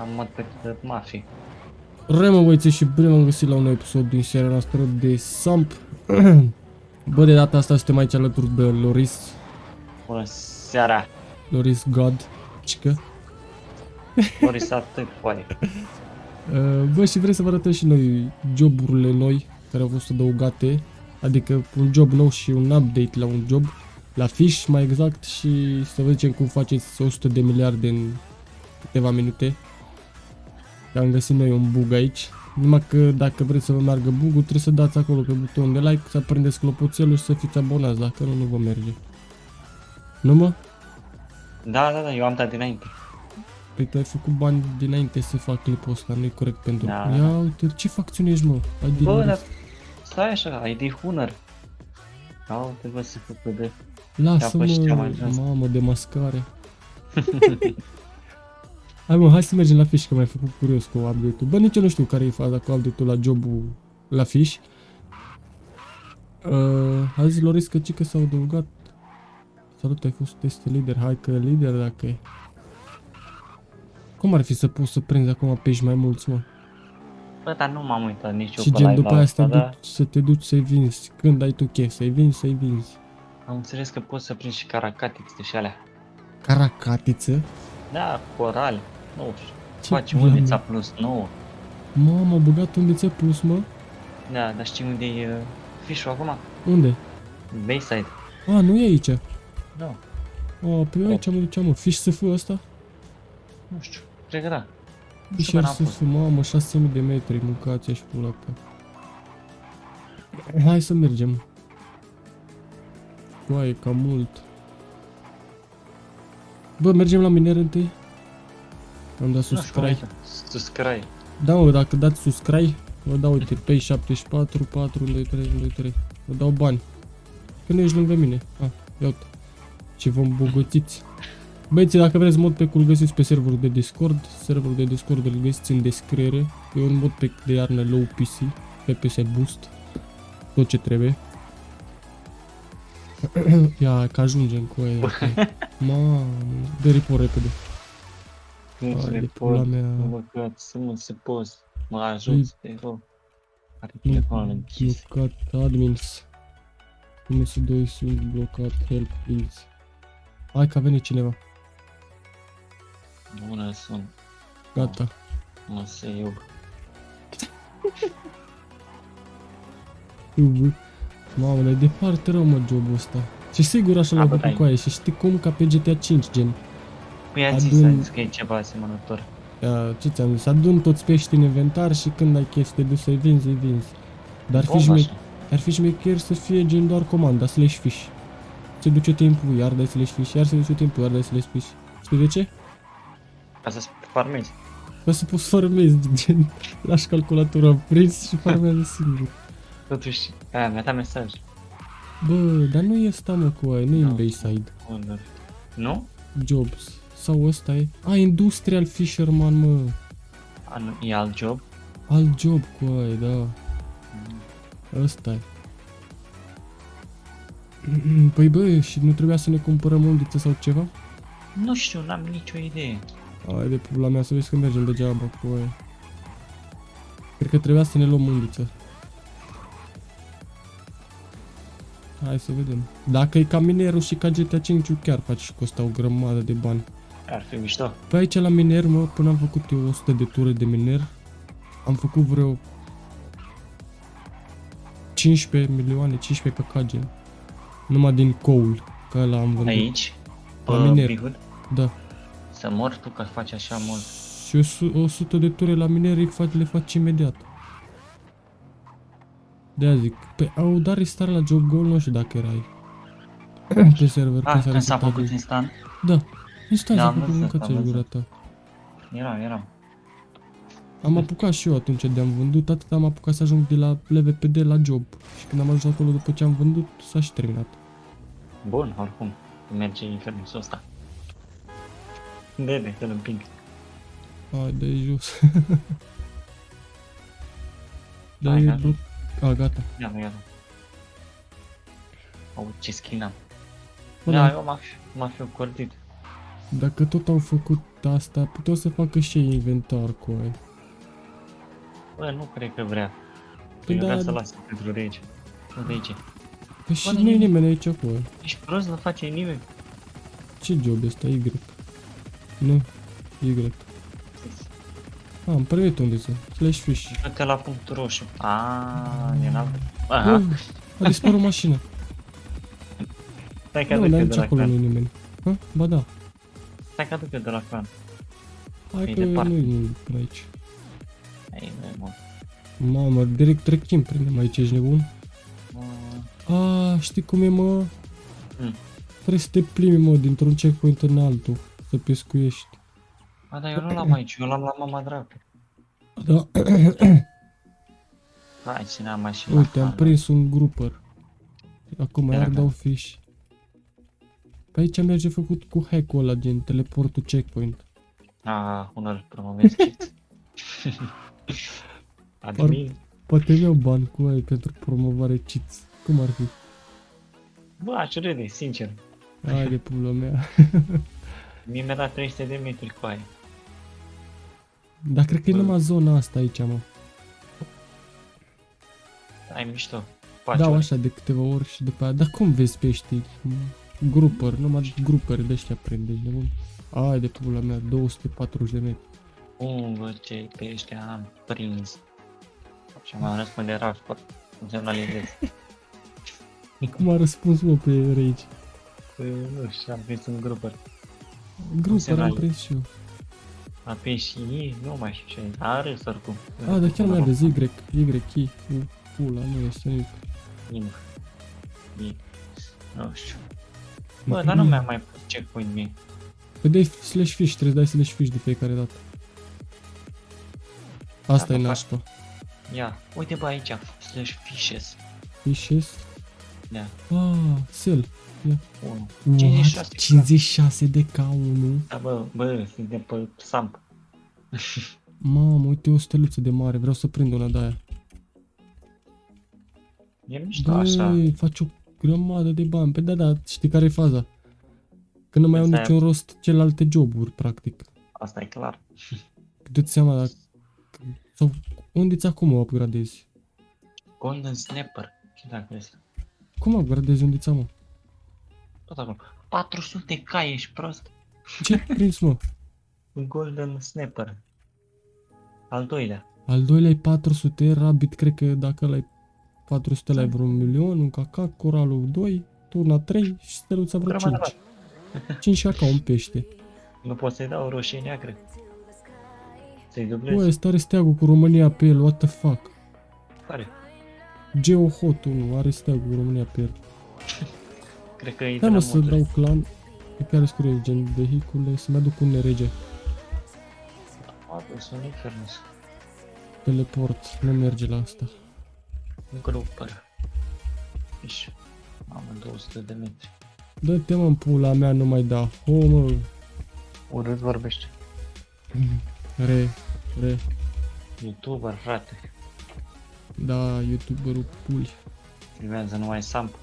Am mod pe mafii. Remă băieții și bine m-am găsit la un nou episod din seria noastră de Samp. Bă, de data asta suntem aici alături de Loris, Bună seara! Loris God, cică. Boris atât poate. Uh, Bă, și vrem să vă arătăm și noi joburile noi care au fost adăugate, adică un job nou și un update la un job, la fish mai exact și să vedem cum faceți 100 de miliarde în câteva minute. Că am găsit noi un bug aici. Numai că dacă vreți să vă meargă bugul, trebuie să dați acolo pe butonul de like, să aprindeți clopoțelul și să fiți abonați, dacă nu, nu vă merge. Nu mă? Da, da, da, eu am dat dinainte. Păi tu ai făcut bani dinainte să fac clipul ăsta, nu-i corect pentru... Da. Ia uite, ce facțiune ești mă? Ai din Bă, dar stai așa, ai de hunăr. Da, uite bă, se făcut de... Lasă-mă, Ia, bă, și cea mai jos. mamă, de mascare. Hai mă, hai să mergem la fiș, că m-ai făcut curios cu update-ul. Bă, nici eu nu știu care e faza cu update-ul la jobul la fiș. Uh, azi Loris că s-au adăugat. Salut, ai fost test lider. Hai că lider dacă e. Cum ar fi să poți să prinzi acum pești mai mulți, mă? Bă, dar nu m-am uitat nici eu Și gen după aia să, da? să te duci să-i vinzi. Când ai tu chef, să-i vinzi, să-i vinzi. Am înțeles că poți să prinzi și caracatițe și alea. Caracatiță? Da, corali. 90. Ce Faci bine, undița mă? plus 9. Mamă, au băgat undițe plus, mă? Da, dar știi unde e uh, fișul acum? Unde? Bayside. A, nu e aici. Da. O, pe păi aici mă duceam, mă. Fish SF ăsta? Nu știu, cred că da. Fish SF, mamă, 6000 de metri, mâncați și pula pe. Hai să mergem. Uai, e cam mult. Bă, mergem la miner întâi? Am dat Nu știu cum subscribe. e. Subscribe. Da, mă, dacă dați subscribe, vă dau, uite, pe 74, 4, 1, 2, 3, 1, 2, 3. Vă dau bani. Că nu ești lângă mine. Ah, ia uite. Ce vă îmbogățiți. Băieții, dacă vreți mod pe îl găsiți pe serverul de Discord. Serverul de Discord îl găsiți în descriere. E un mod pe de iarnă low PC, FPS boost. Tot ce trebuie. Ia, că ajungem cu aia. Mamă, dă report repede. Nu Hai se de le pula pot. mea. Mă, că să nu se poți. Mă ajut, te rog. Are Nu, telefonul închis. blocat admins. MS2 sunt blocat, help please. Hai că a venit cineva. Bună, sunt. Gata. Mă se iub. Ubu. Mamă, e departe rău mă jobul ăsta. Și sigur așa l-ai A, bă, făcut dai. cu aia și știi cum ca pe GTA 5 gen. Păi a zis, Adun- a zis că e ceva asemănător. Ia, ce ți-am zis, adun toți pești în inventar și când ai chef să te duci să-i vinzi, îi vinzi. Dar fi Bomba șme- așa. ar fi șmecher să fie gen doar comanda, slash fish. Se duce timpul, iar dai slash fish, iar se duce timpul, iar dai slash fish. Știi de ce? Ca să farmezi. Ca să poți farmezi, gen, lași calculatura prins și farmează singur. Totuși, aia mi-a dat mesaj. Bă, dar nu e ăsta mă cu aia, nu e în Nu. Bayside. Wonder. Nu? Jobs. Sau ăsta e? A, Industrial Fisherman, mă. A, nu, e alt job? Alt job cu aia, da. Ăsta e. Păi bă, și nu trebuia să ne cumpărăm undiță sau ceva? Nu știu, n-am nicio idee. Hai de pula mea să vezi că mergem degeaba cu aia. Cred că trebuia să ne luăm undiță. Hai să vedem. Dacă e ca minerul și ca GTA 5 chiar faci și costă o grămadă de bani. Ar fi mișto. Pe aici la miner, mă, până am făcut eu 100 de ture de miner, am făcut vreo 15 milioane, 15 kk gen. Numai din coal, că ăla am vândut. Aici? Pe La miner. Bihud? Da. Să mor tu că faci așa mult. Și o su- 100 de ture la miner îi faci, le faci imediat. de zic. Pe au dat restart la Job Goal, nu știu dacă erai. Pe server, Ah, când s-a când s-a resetat făcut joc. instant? Da. Instant Da, s-a am făcut văzut, mâncați am gura văzut. ta. Era, era. Am apucat și eu atunci de am vândut, atât am apucat să ajung de la LVPD la job. Și când am ajuns acolo după ce am vândut, s-a și terminat. Bun, oricum. Merge infernul ăsta. Bebe, să-l împing. Hai, de jos. da, Hai, e gata. bloc... A, gata. Ia, ia. Au, ce skin am. Bă, Da, da. eu m-aș, m-aș fi cordit. Dacă tot au făcut asta, puteau să facă și ei inventar cu aia. Bă, nu cred că vrea. Păi Eu vrea da. să lase pentru rege. Nu de aici. Păi și Bă, nu e nimeni- nimeni aici cu aia. Ești prost, nu face nimeni. Ce job este? Y. Nu. Y. Ah, am primit unde să. Slash fish. Du-te la punctul roșu. Aaa, e în altă. Aha, Oh, a dispărut mașina. stai că Nu, aduc dar eu nici de la acolo nu e clan. nimeni. Ha? Ba da. Stai că aduc eu de la clan. Hai E că departe. nu e nimic până aici. Ai, nu e mult. Mamă, direct trecem, prindem aici, ești nebun? Mm, A, știi cum e, mă? Mm. Trebuie să te plimbi, mă, dintr-un checkpoint în altul, să pescuiești. A, dar eu nu l-am aici, eu l-am la mama dragă. Da, Hai, să ne-am mașina. uite, am prins un grouper. Acum Era iar ca- dau fish. Pe aici merge făcut cu hack-ul ăla, gen teleportul checkpoint. A, unul promovezi cheats. Admin. Poate iau bani cu aia pentru promovare cheats. Cum ar fi? Bă, aș râde, sincer. Hai de pula mea. Mie mi-a dat 300 de metri cu aia. Dar cred că e Bă. numai zona asta aici, mă. Ai mișto. Faci Dau ori. așa de câteva ori și după aia. Dar cum vezi peștii? Grupări, numai grupări de ăștia prinde, ești nebun? Ai de pula mea, 240 de metri. Cum, bă, ce pește am prins. Și m-am răspunde raport. Nu semnalizez. Cum a răspuns mă pe Rage? Păi, nu știu, am prins un grupăr. Grupări am semnalizez. prins și eu. A prins și ei, nu mai știu ce. A râs oricum. A, dar chiar mai aveți Y, Y, I, U, pula, nu este nimic. Nimic. Nimic. Nu știu. Bă, dar nu mi-am mai pus checkpoint mie. Păi dai slash fish, trebuie să dai slash fish de fiecare dată. Asta Da, e da, nașpa. Ia, uite bă aici, slash fishes. Fishes. Da, Ah, sell. 1. What? 56 56 de K1. Da, bă, bă, suntem pe Samp. Mamă, uite o steluță de mare, vreau să prind una de aia. E mișto așa. Băi, faci o grămadă de bani. Pe da, da, știi care e faza? Că nu mai au Asta e- niciun rost celelalte joburi, practic. Asta e clar. Dă-ți seama dacă... Sau unde-ți acum o upgradezi? Golden Snapper. Ce dacă vezi? Cum upgradezi unde-ți mă? Tot acolo. 400 k ești prost? Ce ai prins, mă? Un Golden Snapper. Al doilea. Al doilea e 400, Rabbit cred că dacă ăla e 400 la Da. vreo un milion, un cacac, coralul 2, turna 3 și steluța vreo Grămadă 5. 5 caca, un pește. Nu pot să-i dau roșie neagră. Să-i Bă, dublez. ăsta are steagul cu România pe el, what the fuck? Care? Geohot 1 are steagul cu România pe el. Cred că e de Hai la mă să moduri. dau clan pe care scrie gen vehicule, să-mi aduc un rege. A, bă, sunt infernus. Teleport, nu merge la asta. Un grupăr. Fiș. Mamă, 200 de metri. Dă-te mă în pula mea, nu mai da. Ho, mă. Urât vorbește. Re, re. Youtuber, frate. Da, youtuberul puli. Filmează numai Samp.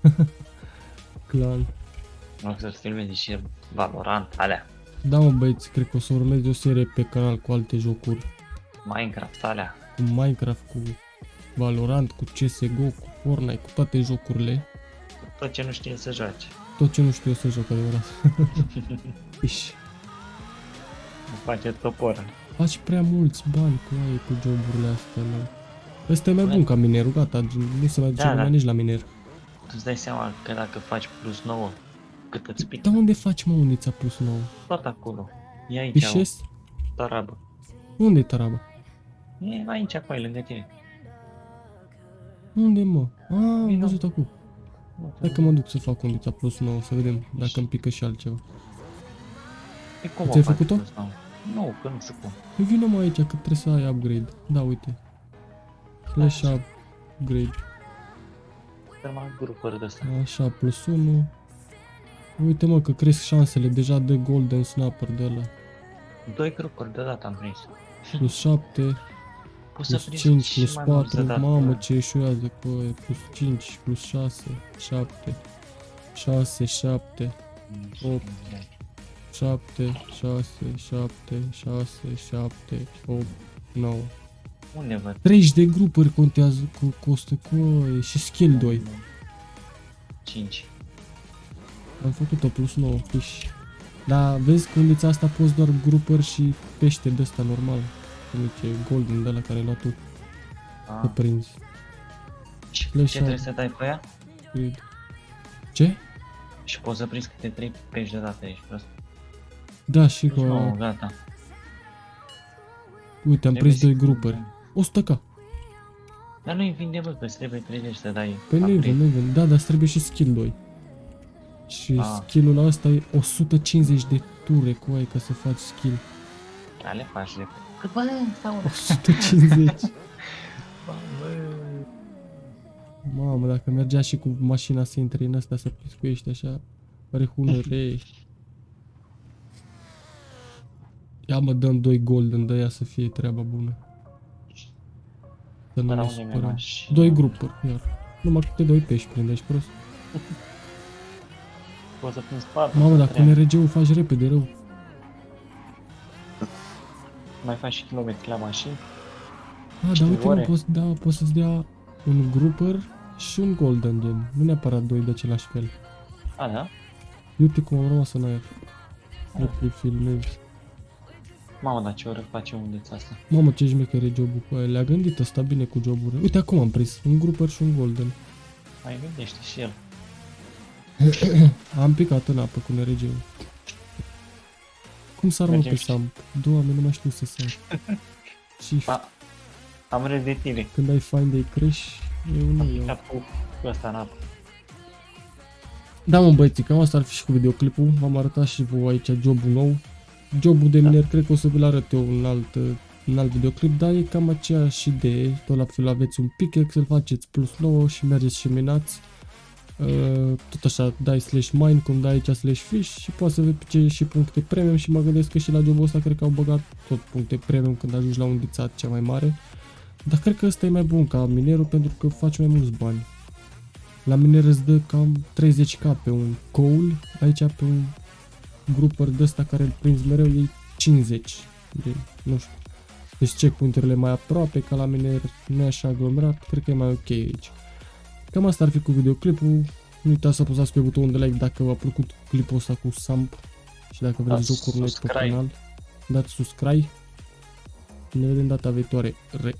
Clan. Nu loc să-ți filmezi și Valorant, alea. Da, mă băieți, cred că o să urmez o serie pe canal cu alte jocuri. Minecraft, alea. Cu Minecraft, cu Valorant, cu CSGO, cu Fortnite, cu toate jocurile. Tot ce nu știe să joace. Tot ce nu știu eu să joc adevărat. Iși. Nu face toporă. Faci prea mulți bani cu aia, cu joburile astea, mă. Ăsta e mai bun ca minerul, gata, nu se mai duce Da, lumea da. nici la miner. Tu îți dai seama că dacă faci plus 9, cât îți pică? Dar unde faci, mă, unde ți-a plus nou? Tot acolo. E aici, Pișes? o tarabă. Unde e taraba? E aici, acolo, lângă tine. Unde, mă? A, am Vino. văzut acum. Hai că mă duc să fac unde ți-a plus nou, să vedem dacă îmi pică și altceva. E cum Ți-ai o faci făcut-o? plus 9? Nu, că nu știu cum. Păi vină mă aici, că trebuie să ai upgrade. Da, uite. Slash upgrade. Numai grupări de ăsta. Așa, plus 1. Uite mă, că cresc șansele, deja de golden snapper de la Doi grupări deodată am prins. plus 7, Poți să plus prinzi 5, și plus mai mulți 4, deodată. mamă ce eșuează, păi, plus 5, plus 6, 7, 6, 7, Mm, opt. 7, 6, 7, 6, 7, 8, 9. Unde văd? 30 de grupuri contează cu costă cu și skill 2. 5. Am făcut-o plus 9 fish. Dar vezi că unde asta poți doar grupări și pește de ăsta normal. Cum zice golden de la care l-a tu să Ah. prinzi. Și Le ce trebuie șap- să dai pe ea? Cred. Ce? Și poți să prinzi câte 3 pești deodată, ești prost. Da, și Deci, nu, că... gata. Uite, am Trebuie prins să- doi grupări. 100k. Dar nu-i vinde, bă, că îți trebuie 30 să dai. Păi nu-i upgrade. vând, nu-i vând. Da, dar îți trebuie și skill 2. Și Ah. skill-ul ăsta e 150 de ture cu ai ca să faci skill. Da, le faci de Cât bă, stau 150. Bă, Mamă, dacă mergea și cu mașina să intre în asta să piscuiești așa, rehunere. Ia mă, dăm doi golden de ea să fie treaba bună. Să nu Până ne unde mi-e supărăm. mașina? Doi grupuri, iar. Numai câte doi pești prinde, ești prost. Poți să prinzi 4. Mamă, dacă un RG-ul faci repede rău. Mai faci și kilometri la mașini. Ah, dar Știi uite, mă, ore? poți, da, poți să-ți dea un grupper și un golden gen. Nu neapărat doi de același fel. A, da? Uite cum am rămas în aer. Nu te filmezi. Mamă, dar ce oră face unde asta? Mamă, ce șmecher e jobul cu aia. Le-a gândit ăsta bine cu joburile. Uite, acum am prins un grupper și un golden. Mai gândește și el. Am picat în apă cu NRG-ul. Cum sar mă Mergem pe și- Samp? Doamne, nu mai știu să sar. și Ba, am râs de tine. când ai find ai crash, eu nu Am iau. picat cu, cu ăsta în apă. Da, mă băieții, cam asta ar fi și cu videoclipul. V-am arătat și vouă aici jobul nou. Jobul de Da. miner, cred că o să vi-l arăt eu în alt, în alt videoclip, dar e cam aceeași idee. Tot la fel aveți un pickaxe, îl faceți plus 9 și mergeți și minați. Uh, tot așa, dai slash mine, cum dai aici slash fish și poți să vezi și puncte premium și mă gândesc că și la jobul ăsta cred că au băgat tot puncte premium când ajungi la un dițat cea mai mare. Dar cred că ăsta e mai bun ca minerul pentru că faci mai mulți bani. La miner îți dă cam 30k pe un coal, aici pe un grupăr de ăsta care îl prinzi mereu e 50. De, nu știu. Deci checkpoint-urile mai aproape ca la miner, nu e așa aglomerat, cred că e mai ok aici. Cam asta ar fi cu videoclipul. Nu uitați să apăsați pe butonul de like dacă v-a plăcut clipul ăsta cu Samp și dacă vreți Dați jocuri noi pe subscribe. canal. Dați subscribe. Ne vedem data viitoare. Re.